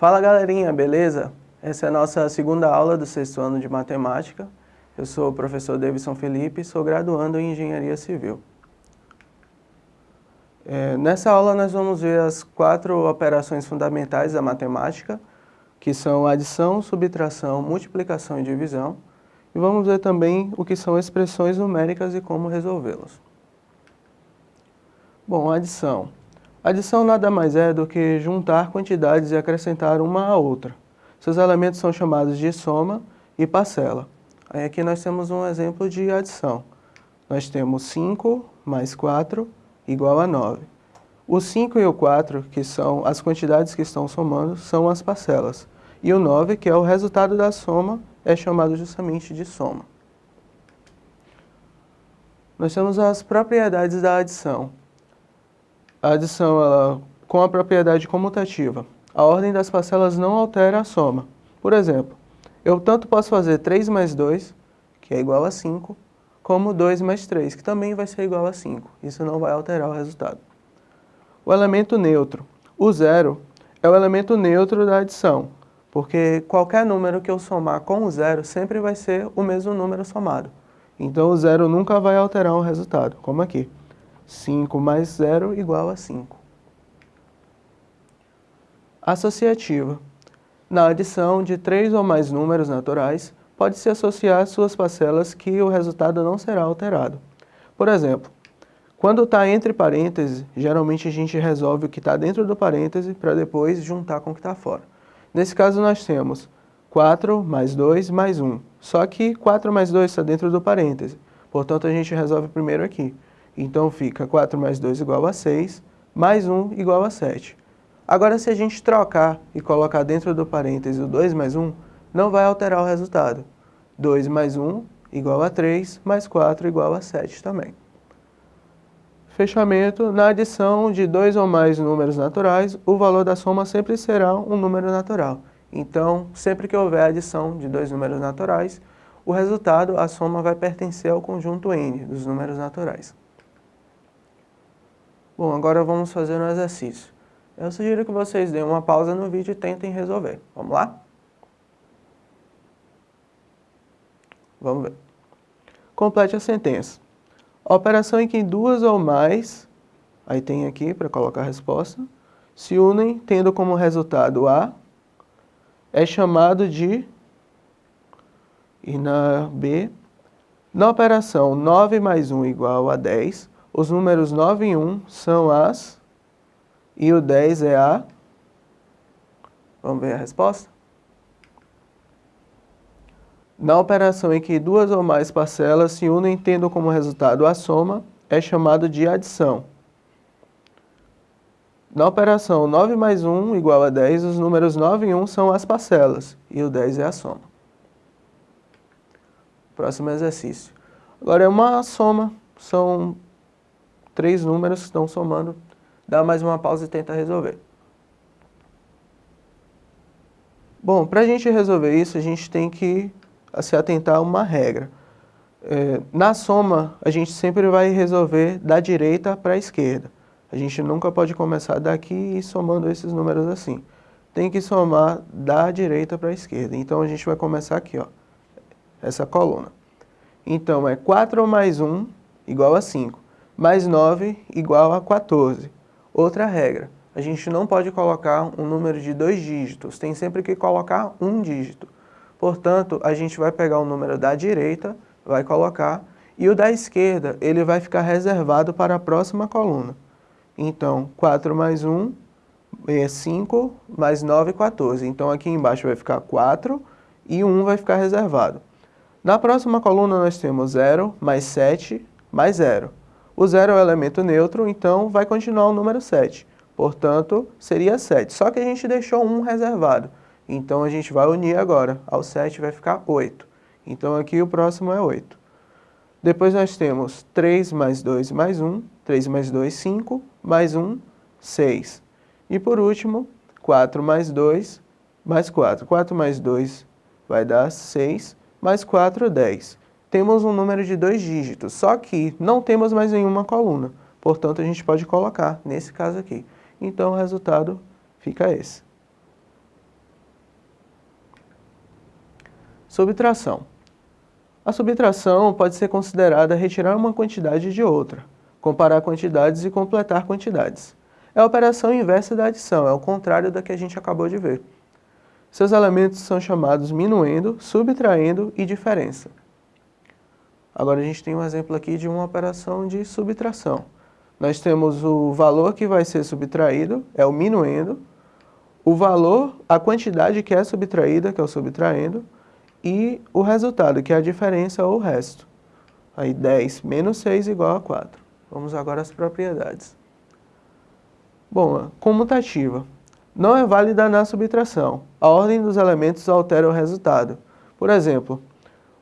Fala galerinha, beleza? Essa é a nossa segunda aula do sexto ano de matemática. Eu sou o professor Davidson Felipe, sou graduando em Engenharia Civil. É, nessa aula nós vamos ver as quatro operações fundamentais da matemática, que são adição, subtração, multiplicação e divisão, e vamos ver também o que são expressões numéricas e como resolvê-las. Bom, adição. Adição nada mais é do que juntar quantidades e acrescentar uma à outra. Seus elementos são chamados de soma e parcela. Aí aqui nós temos um exemplo de adição. Nós temos 5 mais 4 igual a 9. O 5 e o 4, que são as quantidades que estão somando, são as parcelas. E o 9, que é o resultado da soma, é chamado justamente de soma. Nós temos as propriedades da adição. A adição, ela, com a propriedade comutativa, a ordem das parcelas não altera a soma. Por exemplo, eu tanto posso fazer 3 mais 2, que é igual a 5, como 2 mais 3, que também vai ser igual a 5. Isso não vai alterar o resultado. O elemento neutro. O zero é o elemento neutro da adição, porque qualquer número que eu somar com o zero sempre vai ser o mesmo número somado. Então o zero nunca vai alterar o resultado, como aqui. 5 mais 0 igual a 5. Associativa. Na adição de três ou mais números naturais, pode-se associar suas parcelas que o resultado não será alterado. Por exemplo, quando está entre parênteses, geralmente a gente resolve o que está dentro do parêntese para depois juntar com o que está fora. Nesse caso nós temos 4 mais 2 mais 1. Só que 4 mais 2 está dentro do parêntese. Portanto, a gente resolve primeiro aqui. Então fica 4 mais 2 igual a 6, mais 1 igual a 7. Agora se a gente trocar e colocar dentro do parêntese o 2 mais 1, não vai alterar o resultado. 2 mais 1 igual a 3, mais 4 igual a 7 também. Fechamento, na adição de dois ou mais números naturais, o valor da soma sempre será um número natural. Então, sempre que houver adição de dois números naturais, o resultado, a soma vai pertencer ao conjunto n dos números naturais. Bom, agora vamos fazer um exercício. Eu sugiro que vocês deem uma pausa no vídeo e tentem resolver. Vamos lá? Vamos ver. Complete a sentença. Operação em que duas ou mais, aí tem aqui para colocar a resposta, se unem tendo como resultado A, é chamado de, e na B, na operação 9 mais 1 igual a 10, os números 9 e 1 são as, e o 10 é a, vamos ver a resposta? Na operação em que duas ou mais parcelas se unem tendo como resultado a soma, é chamado de adição. Na operação 9 mais 1 igual a 10, os números 9 e 1 são as parcelas, e o 10 é a soma. Próximo exercício. Agora é uma soma, são três números que estão somando, dá mais uma pausa e tenta resolver. Bom, para a gente resolver isso, a gente tem que se atentar a uma regra. É, na soma, a gente sempre vai resolver da direita para a esquerda. A gente nunca pode começar daqui e somando esses números assim. Tem que somar da direita para a esquerda. Então, a gente vai começar aqui, ó, essa coluna. Então, é 4 mais 1 igual a 5 mais 9 igual a 14. Outra regra, a gente não pode colocar um número de dois dígitos, tem sempre que colocar um dígito. Portanto, a gente vai pegar o número da direita, vai colocar, e o da esquerda ele vai ficar reservado para a próxima coluna. Então, 4 mais 1 é 5, mais 9, 14. Então, aqui embaixo vai ficar 4 e 1 vai ficar reservado. Na próxima coluna nós temos 0 mais 7 mais 0. O zero é o elemento neutro, então vai continuar o número 7. Portanto, seria 7. Só que a gente deixou um reservado. Então, a gente vai unir agora. Ao 7 vai ficar 8. Então, aqui o próximo é 8. Depois nós temos 3 mais 2 mais 1. 3 mais 2, 5. Mais 1, 6. E por último, 4 mais 2 mais 4. 4 mais 2 vai dar 6. Mais 4, 10 temos um número de dois dígitos, só que não temos mais nenhuma coluna. Portanto, a gente pode colocar nesse caso aqui. Então, o resultado fica esse. Subtração. A subtração pode ser considerada retirar uma quantidade de outra, comparar quantidades e completar quantidades. É a operação inversa da adição, é o contrário da que a gente acabou de ver. Seus elementos são chamados minuendo, subtraindo e diferença. Agora a gente tem um exemplo aqui de uma operação de subtração. Nós temos o valor que vai ser subtraído, é o minuendo, o valor, a quantidade que é subtraída, que é o subtraindo, e o resultado, que é a diferença ou o resto. Aí 10 menos 6 igual a 4. Vamos agora às propriedades. Bom, comutativa. Não é válida na subtração. A ordem dos elementos altera o resultado. Por exemplo,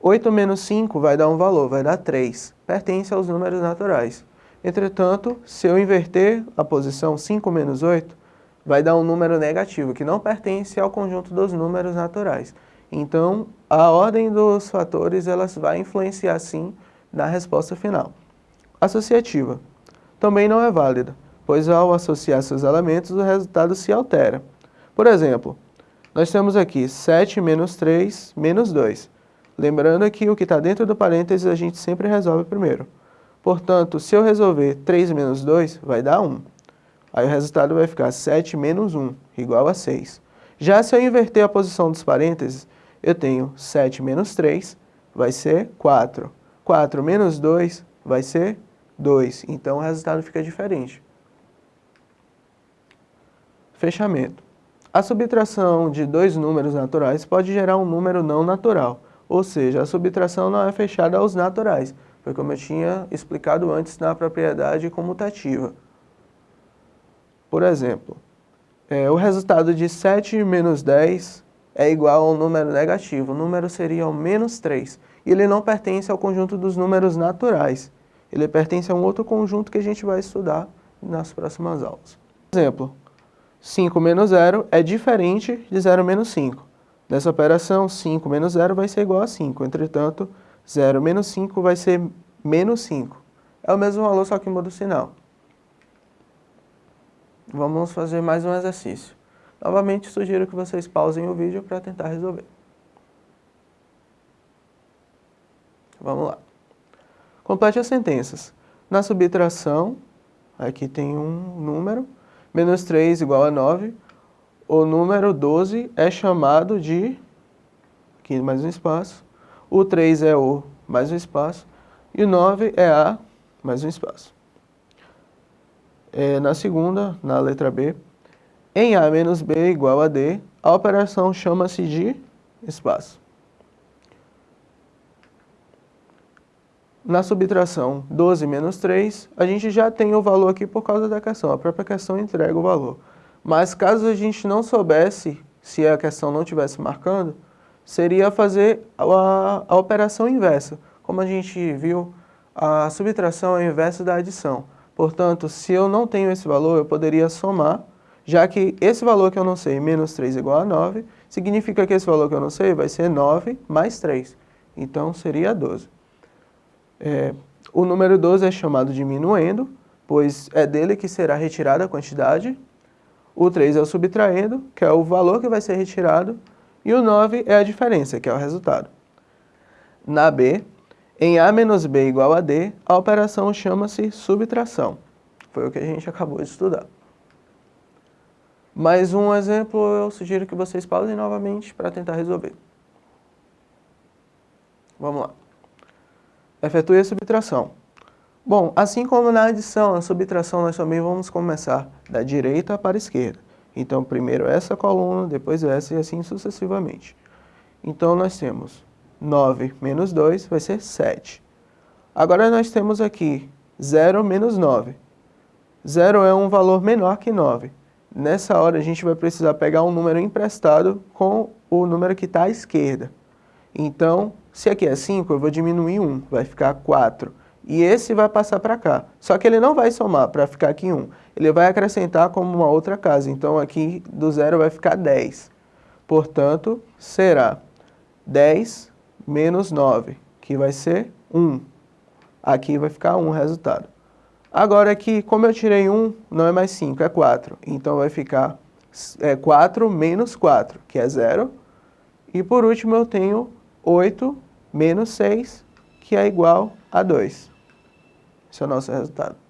8 menos 5 vai dar um valor, vai dar 3. Pertence aos números naturais. Entretanto, se eu inverter a posição 5 menos 8, vai dar um número negativo, que não pertence ao conjunto dos números naturais. Então, a ordem dos fatores elas vai influenciar sim na resposta final. Associativa. Também não é válida, pois ao associar seus elementos o resultado se altera. Por exemplo, nós temos aqui 7 menos 3 menos 2. Lembrando que o que está dentro do parênteses a gente sempre resolve primeiro. Portanto, se eu resolver 3 menos 2, vai dar 1. Aí o resultado vai ficar 7 menos 1, igual a 6. Já se eu inverter a posição dos parênteses, eu tenho 7 menos 3, vai ser 4. 4 menos 2 vai ser 2. Então o resultado fica diferente. Fechamento. A subtração de dois números naturais pode gerar um número não natural, ou seja, a subtração não é fechada aos naturais, foi como eu tinha explicado antes na propriedade comutativa. Por exemplo, é, o resultado de 7 menos 10 é igual a um número negativo. O número seria o menos 3. E ele não pertence ao conjunto dos números naturais. Ele pertence a um outro conjunto que a gente vai estudar nas próximas aulas. Exemplo, 5 menos 0 é diferente de 0 menos 5. Nessa operação, 5 menos 0 vai ser igual a 5. Entretanto, 0 menos 5 vai ser menos 5. É o mesmo valor, só que muda o sinal. Vamos fazer mais um exercício. Novamente, sugiro que vocês pausem o vídeo para tentar resolver. Vamos lá. Complete as sentenças. Na subtração, aqui tem um número, menos 3 igual a 9, o número 12 é chamado de, aqui mais um espaço, o 3 é o, mais um espaço, e o 9 é a, mais um espaço. É, na segunda, na letra B, em A menos B igual a D, a operação chama-se de espaço. Na subtração 12 menos 3, a gente já tem o valor aqui por causa da questão, a própria questão entrega o valor. Mas caso a gente não soubesse, se a questão não estivesse marcando, seria fazer a, a operação inversa. Como a gente viu, a subtração é o inverso da adição. Portanto, se eu não tenho esse valor, eu poderia somar já que esse valor que eu não sei, menos 3 igual a 9, significa que esse valor que eu não sei vai ser 9 mais 3. Então, seria 12. É, o número 12 é chamado diminuendo, pois é dele que será retirada a quantidade. O 3 é o subtraendo, que é o valor que vai ser retirado. E o 9 é a diferença, que é o resultado. Na B, em A menos B igual a D, a operação chama-se subtração. Foi o que a gente acabou de estudar. Mais um exemplo, eu sugiro que vocês pausem novamente para tentar resolver. Vamos lá. Efetue a subtração. Bom, assim como na adição, na subtração nós também vamos começar da direita para a esquerda. Então, primeiro essa coluna, depois essa e assim sucessivamente. Então, nós temos 9 menos 2 vai ser 7. Agora, nós temos aqui 0 menos 9. 0 é um valor menor que 9. Nessa hora a gente vai precisar pegar um número emprestado com o número que está à esquerda. Então, se aqui é 5, eu vou diminuir 1, vai ficar 4. E esse vai passar para cá. Só que ele não vai somar para ficar aqui 1. Ele vai acrescentar como uma outra casa. Então, aqui do zero vai ficar 10. Portanto, será 10 menos 9, que vai ser 1. Aqui vai ficar 1 o resultado. Agora aqui, como eu tirei 1, não é mais 5, é 4. Então vai ficar é, 4 menos 4, que é 0. E por último eu tenho 8 menos 6, que é igual a 2. Esse é o nosso resultado.